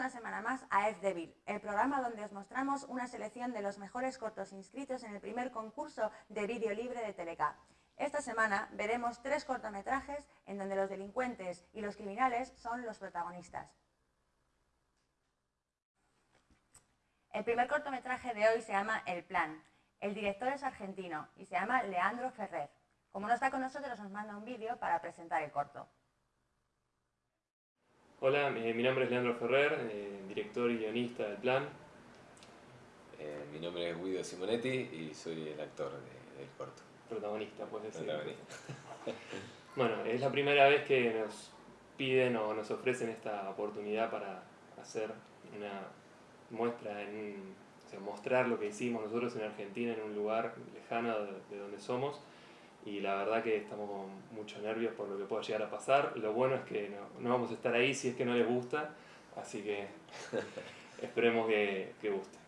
una semana más a Devil, el programa donde os mostramos una selección de los mejores cortos inscritos en el primer concurso de vídeo libre de Teleca. Esta semana veremos tres cortometrajes en donde los delincuentes y los criminales son los protagonistas. El primer cortometraje de hoy se llama El Plan. El director es argentino y se llama Leandro Ferrer. Como no está con nosotros, nos manda un vídeo para presentar el corto. Hola, eh, mi nombre es Leandro Ferrer, eh, director y guionista del Plan. Eh, mi nombre es Guido Simonetti y soy el actor del corto. Protagonista, puedes decir. Protagonista. bueno, es la primera vez que nos piden o nos ofrecen esta oportunidad para hacer una muestra, en, o sea, mostrar lo que hicimos nosotros en Argentina en un lugar lejano de donde somos y la verdad que estamos con muchos nervios por lo que pueda llegar a pasar. Lo bueno es que no, no vamos a estar ahí si es que no les gusta, así que esperemos que, que, guste.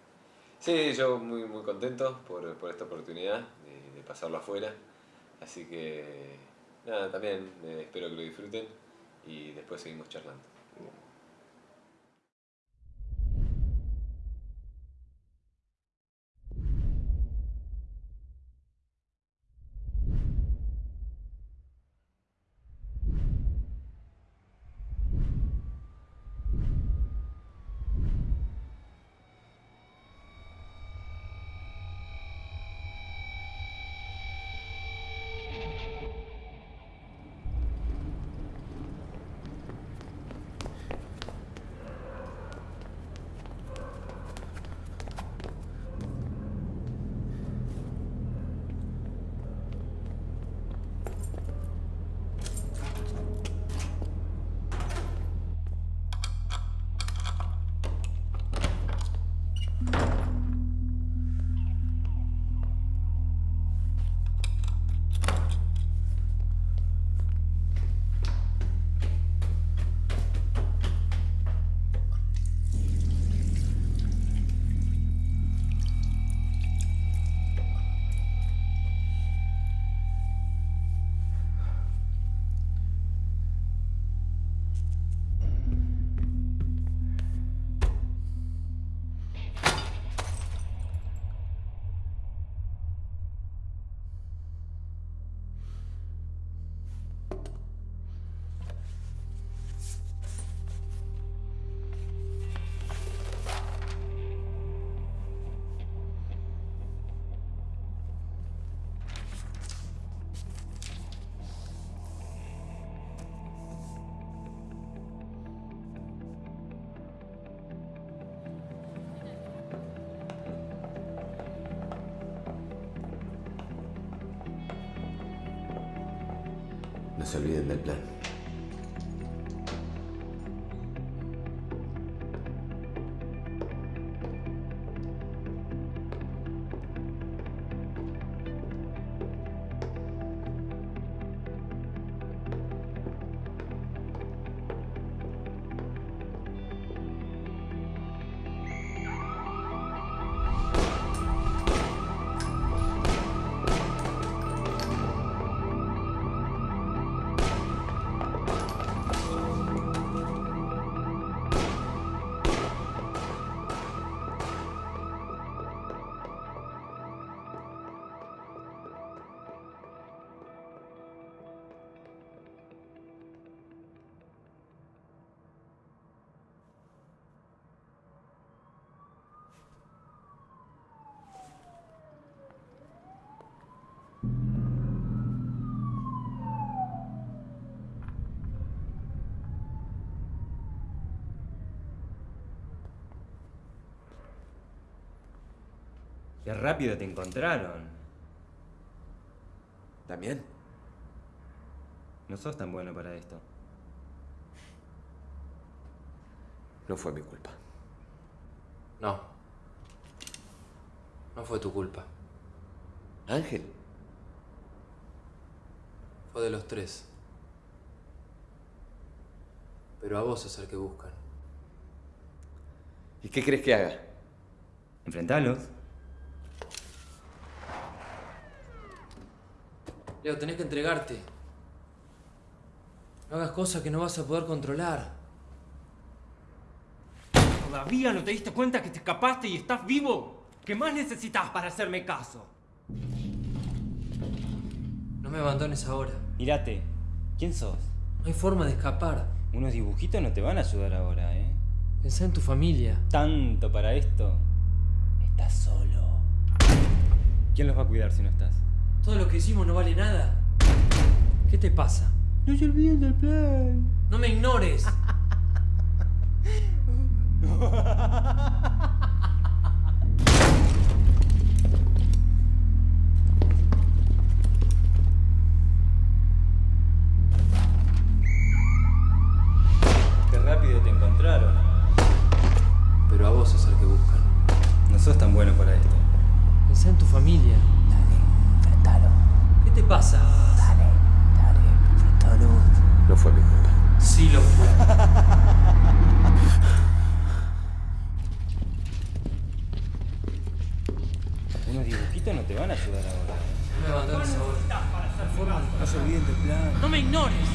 Sí, yo muy, muy contento por, por esta oportunidad de, de, pasarlo afuera, así que nada, también eh, espero que lo disfruten y después seguimos charlando. Se olviden del plan. Qué rápido te encontraron. ¿También? No sos tan bueno para esto. No fue mi culpa. No. No fue tu culpa. ¿Ángel? Fue de los tres. Pero a vos es el que buscan. ¿Y qué crees que haga? Enfrentalos. Leo, tenés que entregarte. No hagas cosas que no vas a poder controlar. ¿Todavía no te diste cuenta que te escapaste y estás vivo? ¿Qué más necesitas para hacerme caso? No me abandones ahora. Mírate, ¿quién sos? No hay forma de escapar. Unos dibujitos no te van a ayudar ahora, ¿eh? Pensá en tu familia. Tanto para esto. Estás solo. ¿Quién los va a cuidar si no estás? Todo lo que hicimos no vale nada. ¿Qué te pasa? No se olviden del plan. No me ignores. Unos dibujitos no te van a ayudar ahora, ¿eh? No me abandones ahora. No se olviden del plan. No me ignores.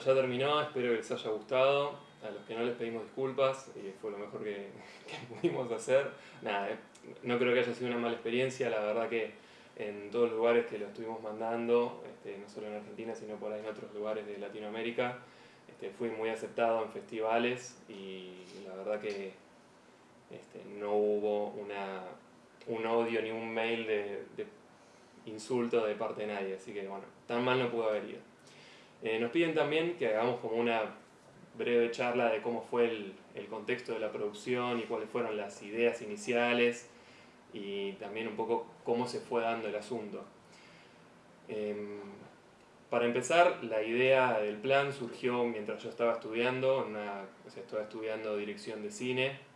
Ya terminó, espero que les haya gustado. A los que no les pedimos disculpas, y fue lo mejor que, que pudimos hacer. Nada, eh, no creo que haya sido una mala experiencia, la verdad que en todos los lugares que lo estuvimos mandando, este, no solo en Argentina, sino por ahí en otros lugares de Latinoamérica, este, fui muy aceptado en festivales y la verdad que este, no hubo una, un odio ni un mail de, de insulto de parte de nadie, así que bueno, tan mal no pudo haber ido. Eh, nos piden también que hagamos como una breve charla de cómo fue el, contexto de la producción y cuáles fueron las ideas iniciales y también un poco cómo se fue dando el asunto. Eh, para empezar, la idea del plan surgió mientras yo estaba estudiando, una, estaba estudiando dirección de cine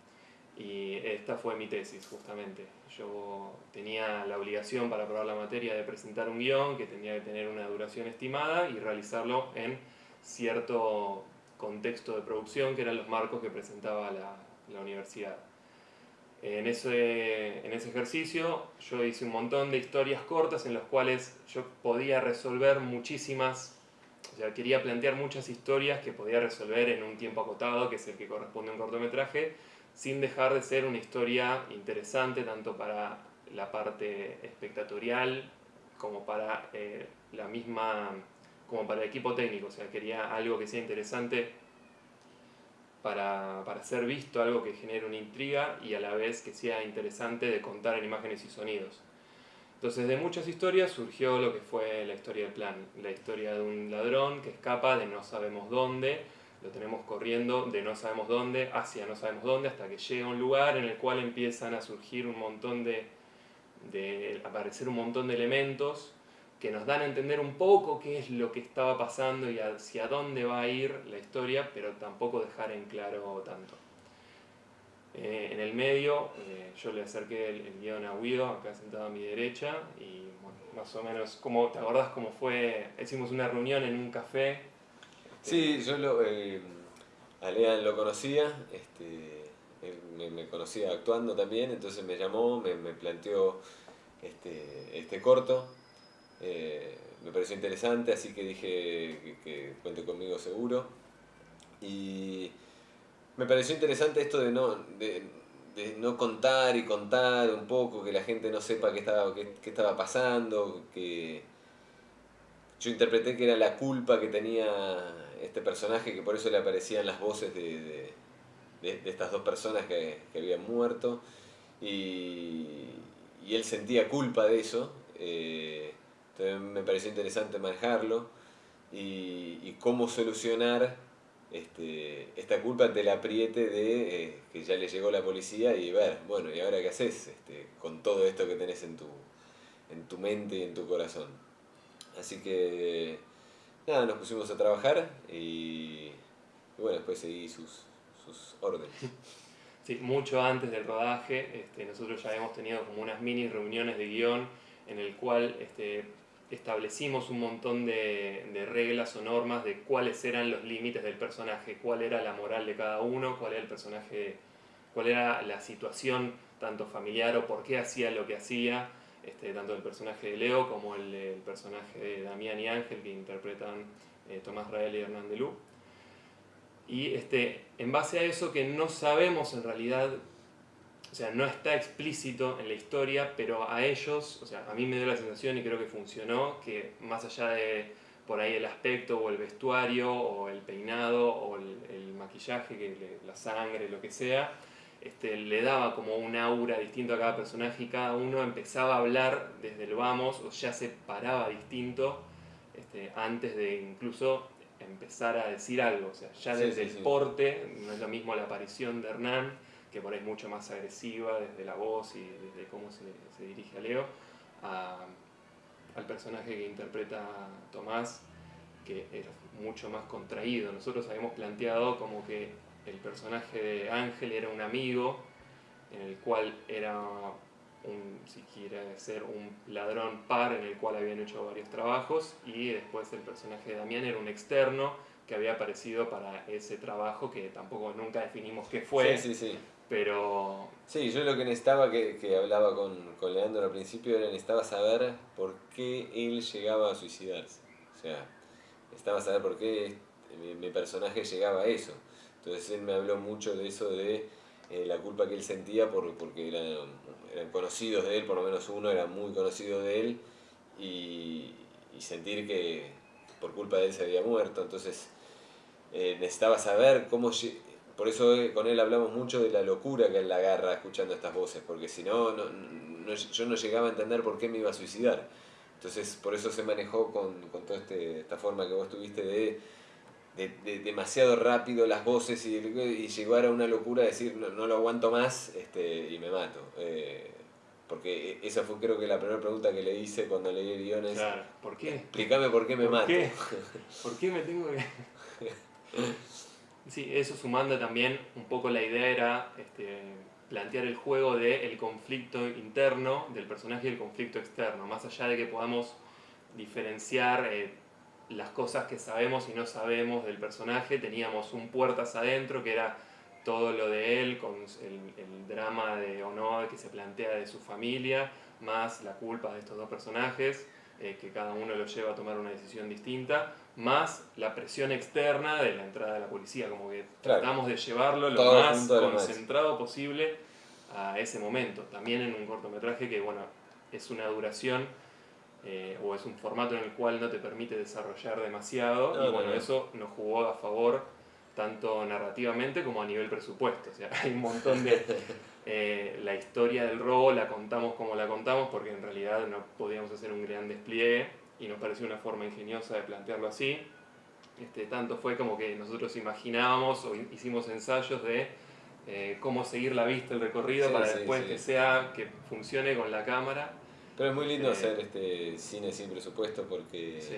y esta fue mi tesis justamente. Yo tenía la obligación para aprobar la materia de presentar un guion que tenía que tener una duración estimada y realizarlo en cierto contexto de producción que eran los marcos que presentaba la, la universidad. En ese, en ese ejercicio yo hice un montón de historias cortas en las cuales yo podía resolver muchísimas, o sea, quería plantear muchas historias que podía resolver en un tiempo acotado, que es el que corresponde a un cortometraje, sin dejar de ser una historia interesante tanto para la parte espectatorial como para eh, la misma como para el equipo técnico, o sea, quería algo que sea interesante para, para ser visto, algo que genere una intriga y a la vez que sea interesante de contar en imágenes y sonidos. Entonces de muchas historias surgió lo que fue la historia del plan, la historia de un ladrón que escapa de no sabemos dónde, lo tenemos corriendo de no sabemos dónde hacia no sabemos dónde hasta que llega un lugar en el cual empiezan a surgir un montón de, aparecer un montón de elementos que nos dan a entender un poco qué es lo que estaba pasando y hacia dónde va a ir la historia, pero tampoco dejar en claro tanto. Eh, en el medio, eh, yo le acerqué el, el, guion a Guido, acá sentado a mi derecha, y más o menos, como, ¿te acordás cómo fue? Hicimos una reunión en un café Sí, yo lo, eh, a Lean lo conocía, este, él me, me conocía actuando también, entonces me llamó, me, me planteó este, este corto. eh, me pareció interesante, así que dije que, que cuente conmigo seguro. Y me pareció interesante esto de no, de, de no contar y contar un poco, que la gente no sepa qué estaba, qué, qué estaba pasando, que yo interpreté que era la culpa que tenía este personaje, que por eso le aparecían las voces de, de, estas dos personas que, que habían muerto, y, y él sentía culpa de eso, eh, me pareció interesante manejarlo, y, y cómo solucionar este, esta culpa ante el apriete de eh, que ya le llegó la policía y ver, bueno, ¿y ahora qué haces este, con todo esto que tenés en tu, en tu mente y en tu corazón? Así que, nada, nos pusimos a trabajar y, bueno, después seguí sus, sus órdenes. Sí, mucho antes del rodaje, este, nosotros ya hemos tenido como unas mini reuniones de guion en el cual este, establecimos un montón de, de reglas o normas de cuáles eran los límites del personaje, cuál era la moral de cada uno, cuál era el personaje, cuál era la situación tanto familiar o por qué hacía lo que hacía, este, tanto el personaje de Leo como el, el personaje de Damián y Ángel que interpretan eh, Tomás Rael y Hernán de Lu. Y este, en base a eso que no sabemos en realidad, o sea, no está explícito en la historia, pero a ellos, o sea, a mí me dio la sensación y creo que funcionó, que más allá de por ahí el aspecto o el vestuario o el peinado o el, el maquillaje, que le- la sangre, lo que sea, este, le daba como un aura distinto a cada personaje y cada uno empezaba a hablar desde el vamos o ya se paraba distinto este, antes de incluso empezar a decir algo. O sea, ya Sí, desde sí, el sí. porte, no es lo mismo la aparición de Hernán, que por ahí es mucho más agresiva desde la voz y desde cómo se, se dirige a Leo, a- al personaje que interpreta Tomás, que es mucho más contraído. Nosotros habíamos planteado como que el personaje de Ángel era un amigo, en el cual era un, si quiere ser un ladrón par en el cual habían hecho varios trabajos y después el personaje de Damián era un externo que había aparecido para ese trabajo que tampoco nunca definimos qué fue, Sí, sí, sí. pero Sí, yo lo que necesitaba, que, que hablaba con, con Leandro al principio, era necesitaba saber por qué él llegaba a suicidarse. O sea, necesitaba saber por qué mi, mi personaje llegaba a eso. Entonces él me habló mucho de eso, de eh, la culpa que él sentía por, porque eran, conocidos de él, por lo menos uno era muy conocido de él, y, sentir que por culpa de él se había muerto. Entonces eh, necesitaba saber cómo... Por eso eh, con él hablamos mucho de la locura que él agarra escuchando estas voces, porque si no, no, no- yo no llegaba a entender por qué me iba a suicidar. Entonces, por eso se manejó con, con toda este, esta forma que vos tuviste de, de, de demasiado rápido las voces y, y llegar a una locura de decir no, no lo aguanto más este, y me mato. Eh, porque esa fue creo que la primera pregunta que le hice cuando leí el guion es, claro, ¿por qué? explícame por qué me ¿Por mato. qué? ¿Por qué me tengo que.? Sí, eso sumando también un poco la idea era este, plantear el juego del el conflicto interno del personaje y el conflicto externo, más allá de que podamos diferenciar eh, las cosas que sabemos y no sabemos del personaje, teníamos un puertas adentro que era todo lo de él, con el, el drama de honor que se plantea de su familia, más la culpa de estos dos personajes, eh, que cada uno lo lleva a tomar una decisión distinta, más la presión externa de la entrada de la policía, como que Claro. tratamos de llevarlo lo Todo más lo más. concentrado posible a ese momento. También en un cortometraje que, bueno, es una duración eh, o es un formato en el cual no te permite desarrollar demasiado No, y no, bueno, no. eso nos jugó a favor tanto narrativamente como a nivel presupuesto. O sea, hay un montón de... eh, la historia del robo la contamos como la contamos porque en realidad no podíamos hacer un gran despliegue y nos pareció una forma ingeniosa de plantearlo así. Este, tanto fue como que nosotros imaginábamos o hicimos ensayos de eh, cómo seguir la vista, el recorrido, Sí, para sí, después sí. que sea, que funcione con la cámara. Pero es muy lindo Eh, hacer este cine sin presupuesto porque Sí.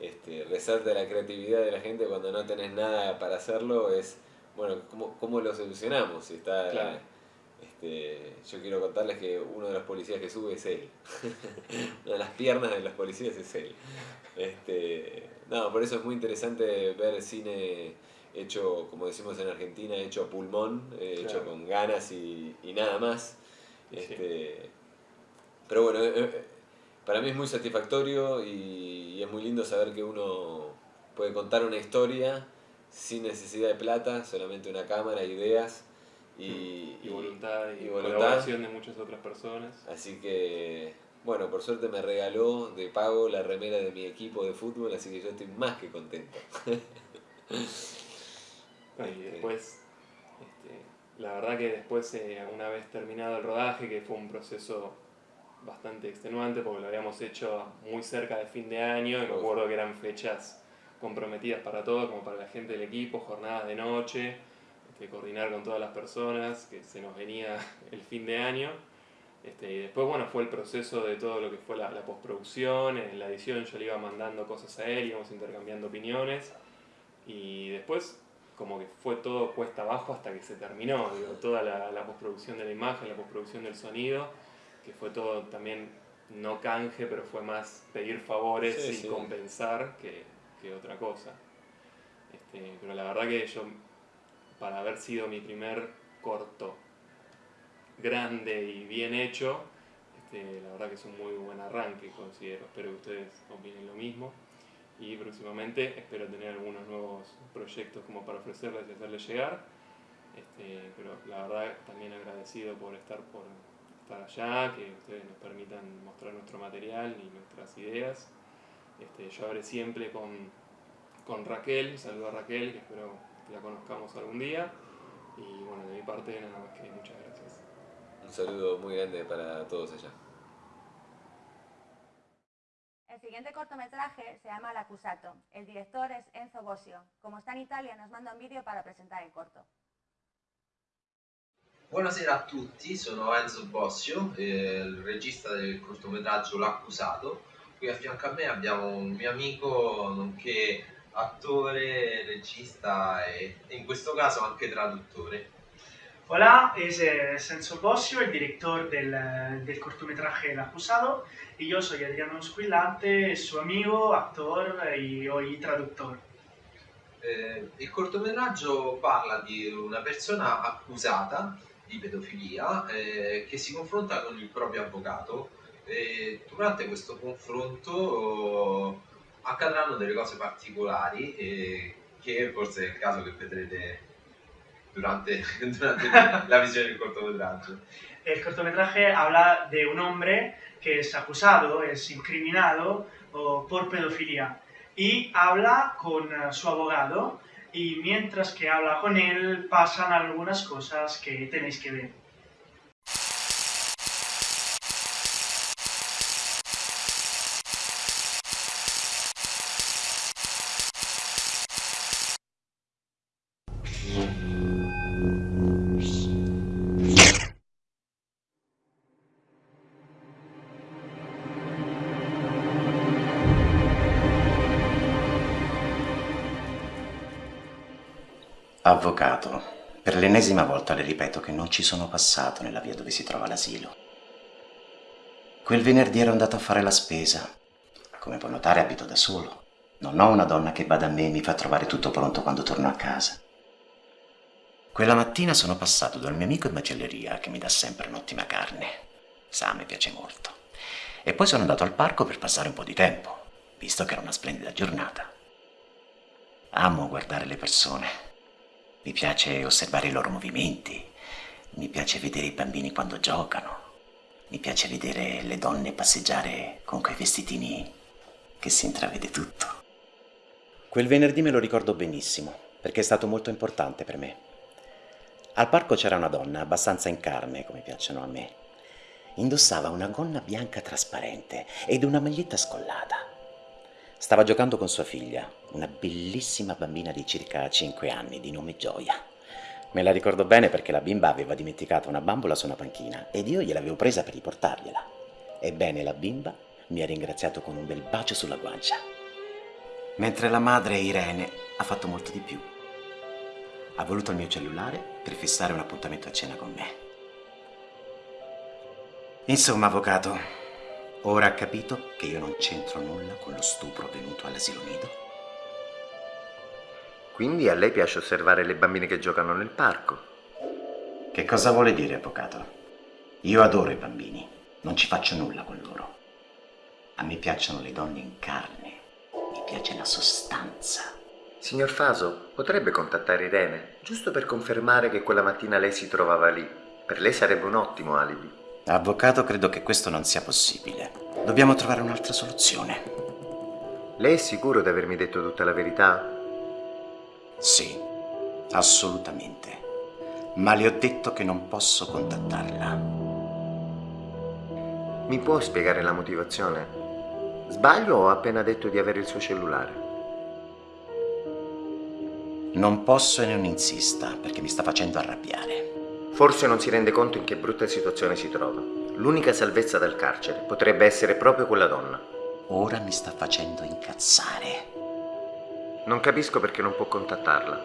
este, resalta la creatividad de la gente cuando no tenés nada para hacerlo. Es, bueno, ¿cómo, cómo lo solucionamos? Si está Claro. Este, yo quiero contarles que uno de los policías que sube es él. una de las piernas de los policías es él. Este, no, por eso es muy interesante ver cine hecho, como decimos en Argentina, hecho a pulmón, eh, hecho con ganas y, nada más. Este, Pero bueno, eh, eh, para mí es muy satisfactorio y, es muy lindo saber que uno puede contar una historia sin necesidad de plata, solamente una cámara, ideas y, mm. voluntad y, colaboración de muchas otras personas. Así que, bueno, por suerte me regaló de pago la remera de mi equipo de fútbol, así que yo estoy más que contento. y después, este, la verdad que después, eh, una vez terminado el rodaje, que fue un proceso bastante extenuante porque lo habíamos hecho muy cerca de fin de año y me acuerdo que eran fechas comprometidas para todos, como para la gente del equipo, jornadas de noche, este, coordinar con todas las personas, que se nos venía el fin de año. Este, y después, bueno, fue el proceso de todo lo que fue la, postproducción, en la edición yo le iba mandando cosas a él, íbamos intercambiando opiniones, y después como que fue todo cuesta abajo hasta que se terminó, digo, toda la, la postproducción de la imagen, la postproducción del sonido, que fue todo también no canje, pero fue más pedir favores y compensar que, que, otra cosa. Este, pero la verdad que yo, para haber sido mi primer corto grande y bien hecho, este, la verdad que es un muy buen arranque, considero. Espero que ustedes opinen lo mismo. Y próximamente espero tener algunos nuevos proyectos como para ofrecerles y hacerles llegar. Este, pero la verdad también agradecido por estar por, estar allá, que ustedes nos permitan mostrar nuestro material y nuestras ideas. Este, yo hablé siempre con, con Raquel, saludo a Raquel, que espero que la conozcamos algún día. Y bueno, de mi parte nada más que muchas gracias. Un saludo muy grande para todos allá. El siguiente cortometraje se llama L'Accusato. El director es Enzo Bossio. Como está en Italia, nos manda un vídeo para presentar el corto. Buonasera a tutti, sono Enzo Bossio, eh, il regista del cortometraggio L'accusato. Qui a fianco a me abbiamo un mio amico, nonché attore, regista e, in questo caso anche traduttore. Hola, es Enzo Bossio, el director del, del cortometraje El Acusado, y yo soy Adriano Squillante, su amigo, actor y hoy traductor. Eh, il cortometraggio parla di una persona accusata di pedofilia eh, che si confronta con il proprio avvocato e durante questo confronto oh, accadranno delle cose particolari eh, che forse è il caso che vedrete durante, durante la visione del cortometraggio. El cortometraje habla de un hombre que es acusado, es incriminado oh, por pedofilia y habla con su abogado y mientras que habla con él pasan algunas cosas que tenéis que ver. Avvocato, per l'ennesima volta le ripeto che non ci sono passato nella via dove si trova l'asilo. Quel venerdì ero andato a fare la spesa. Come può notare abito da solo. Non ho una donna che bada a me e mi fa trovare tutto pronto quando torno a casa. Quella mattina sono passato dal mio amico in macelleria che mi dà sempre un'ottima carne. Sa, mi piace molto. E poi sono andato al parco per passare un po' di tempo, visto che era una splendida giornata. Amo guardare le persone, mi piace osservare i loro movimenti, mi piace vedere i bambini quando giocano, mi piace vedere le donne passeggiare con quei vestitini che si intravede tutto. Quel venerdì me lo ricordo benissimo, perché è stato molto importante per me. Al parco c'era una donna, abbastanza in carne, come piacciono a me. Indossava una gonna bianca trasparente ed una maglietta scollata. Stava giocando con sua figlia, una bellissima bambina di circa 5 anni, di nome Gioia. Me la ricordo bene perché la bimba aveva dimenticato una bambola su una panchina ed io gliel'avevo presa per riportargliela. Ebbene, la bimba mi ha ringraziato con un bel bacio sulla guancia. Mentre la madre, Irene, ha fatto molto di più. Ha voluto il mio cellulare per fissare un appuntamento a cena con me. Insomma, avvocato, ora ha capito che io non c'entro nulla con lo stupro avvenuto all'asilo nido? Quindi a lei piace osservare le bambine che giocano nel parco? Che cosa vuole dire, avvocato? Io adoro i bambini, non ci faccio nulla con loro. A me piacciono le donne in carne, mi piace la sostanza. Signor Faso, potrebbe contattare Irene, giusto per confermare che quella mattina lei si trovava lì. Per lei sarebbe un ottimo alibi. Avvocato, credo che questo non sia possibile. Dobbiamo trovare un'altra soluzione. Lei è sicuro di avermi detto tutta la verità? Sì, assolutamente. Ma le ho detto che non posso contattarla. Mi può spiegare la motivazione? Sbaglio o ho appena detto di avere il suo cellulare? Non posso e non insista, perché mi sta facendo arrabbiare. Forse non si rende conto in che brutta situazione si trova. L'unica salvezza dal carcere potrebbe essere proprio quella donna. Ora mi sta facendo incazzare. Non capisco perché non può contattarla.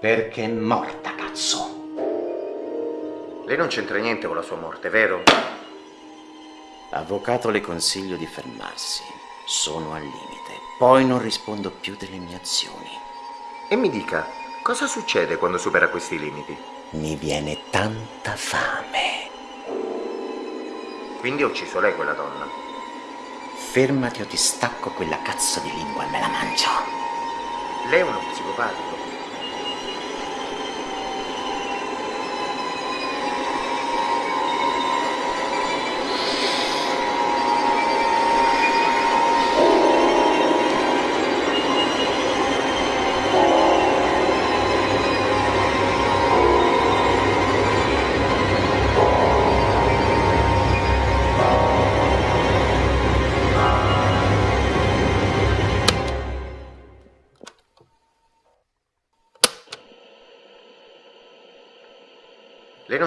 Perché è morta, cazzo. Lei non c'entra niente con la sua morte, vero? Avvocato, le consiglio di fermarsi. Sono al limite. Poi non rispondo più delle mie azioni. E mi dica, cosa succede quando supera questi limiti? Mi viene tanta fame. Quindi ha ucciso lei quella donna? Fermati o ti stacco quella cazzo di lingua e me la mangio. Lei è uno psicopatico.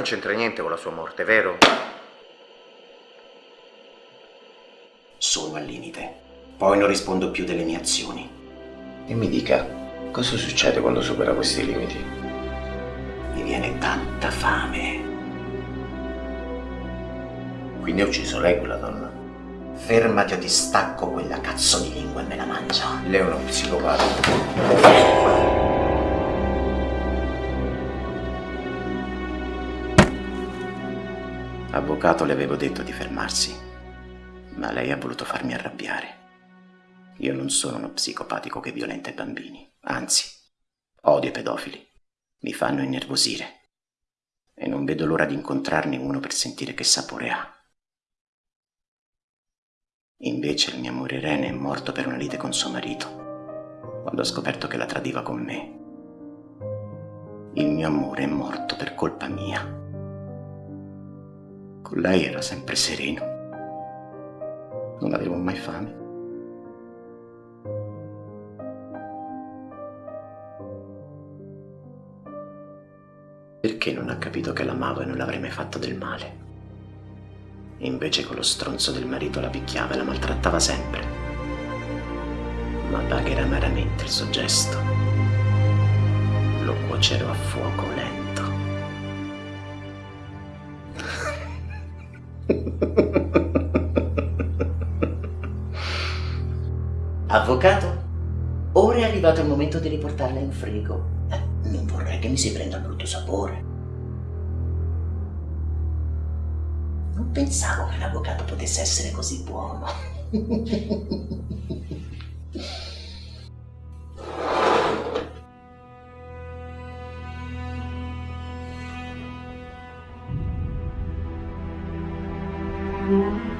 Non c'entra niente con la sua morte, vero? Sono al limite. Poi non rispondo più delle mie azioni. E mi dica, cosa succede quando supera questi limiti? Mi viene tanta fame. Quindi ha ucciso lei quella donna? Fermati o ti stacco quella cazzo di lingua e me la mangio. Lei è uno psicopatico. Avvocato, le avevo detto di fermarsi, ma lei ha voluto farmi arrabbiare. Io non sono uno psicopatico che violenta i bambini, anzi, odio i pedofili. Mi fanno innervosire. E non vedo l'ora di incontrarne uno per sentire che sapore ha. Invece il mio amore Irene è morto per una lite con suo marito, quando ha scoperto che la tradiva con me. Il mio amore è morto per colpa mia. Con lei era sempre sereno. Non avevo mai fame. Perché non ha capito che l'amavo e non l'avrei mai fatto del male? E invece con lo stronzo del marito la picchiava e la maltrattava sempre. Ma pagherà amaramente il suo gesto. Lo cuocerò a fuoco lento. Avvocato? Ora è arrivato il momento di riportarla in frigo. Eh, non vorrei che mi si prenda brutto sapore. Non pensavo che l'avvocato potesse essere così buono.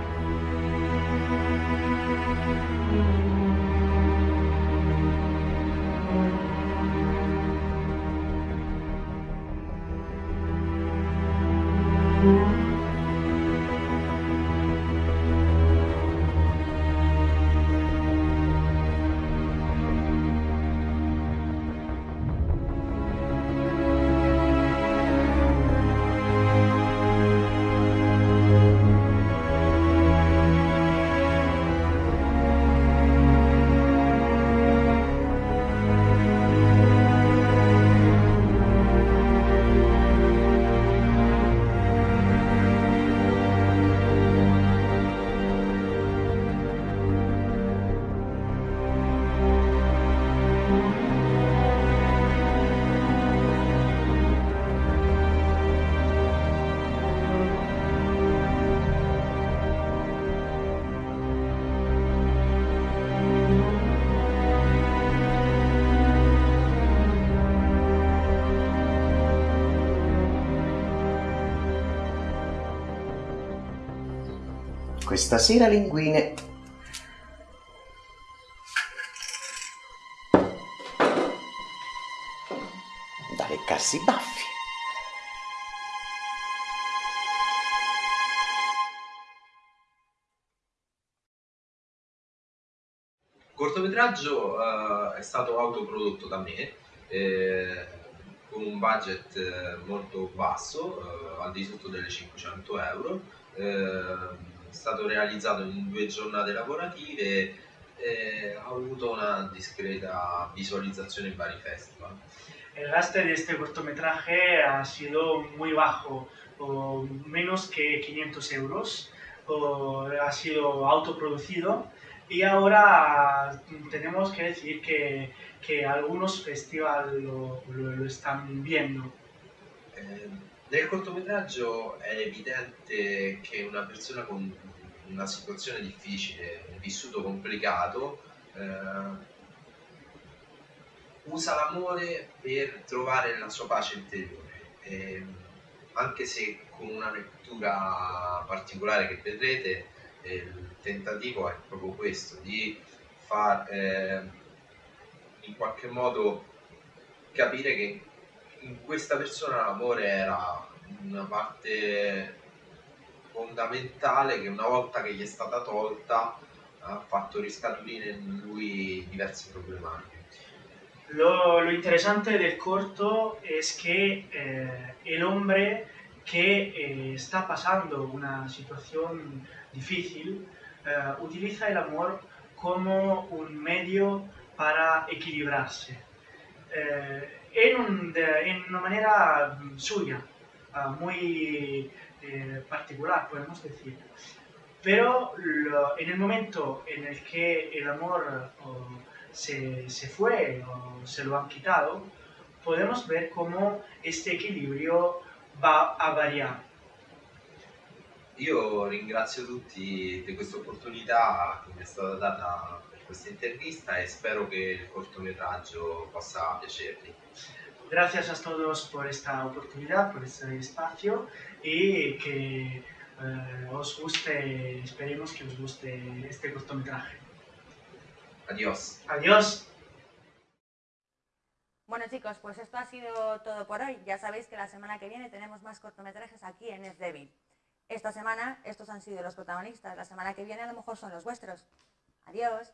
questa sera linguine da leccarsi i baffi. Il cortometraggio eh, è stato autoprodotto da me eh, con un budget eh, molto basso, eh, al di sotto delle 500 euro. Eh, è stato realizzato in due giornate lavorative e ha avuto una discreta visualizzazione in vari festival. El gasto de este cortometraje ha sido muy bajo, o menos que 500 euros, o ha sido autoproducido y ahora tenemos que decir que, que algunos festivales lo, lo, lo están viendo. Eh, nel cortometraggio è evidente che una persona con una situazione difficile, un vissuto complicato, eh, usa l'amore per trovare la sua pace interiore. E, anche se con una lettura particolare che vedrete, eh, il tentativo è proprio questo, di far eh, in qualche modo capire che in questa persona l'amore era una parte fondamentale che una volta che gli è stata tolta ha fatto riscaturire in lui diverse problematiche. Lo, lo interesante del corto es que eh, el hombre que eh, está pasando una situación difícil eh, utiliza el amor como un medio para equilibrarse. En, un- de- en una manera suya, ah, muy eh, particular, podemos decir. Pero lo- en el momento en el que el amor oh, se, se fue o se lo han quitado, podemos ver cómo este equilibrio va a variar. Io ringrazio tutti di questa opportunità che mi è stata data per questa intervista e spero che il cortometraggio possa piacervi. Gracias a todos por esta oportunidad, por este espacio y que eh, os guste, esperemos que os guste este cortometraje. Adios. Adiós. Bueno chicos, pues esto ha sido todo por hoy. Ya sabéis que la semana que viene tenemos más cortometrajes aquí en Es Débil. Esta semana estos han sido los protagonistas, la semana que viene a lo mejor son los vuestros. Adiós.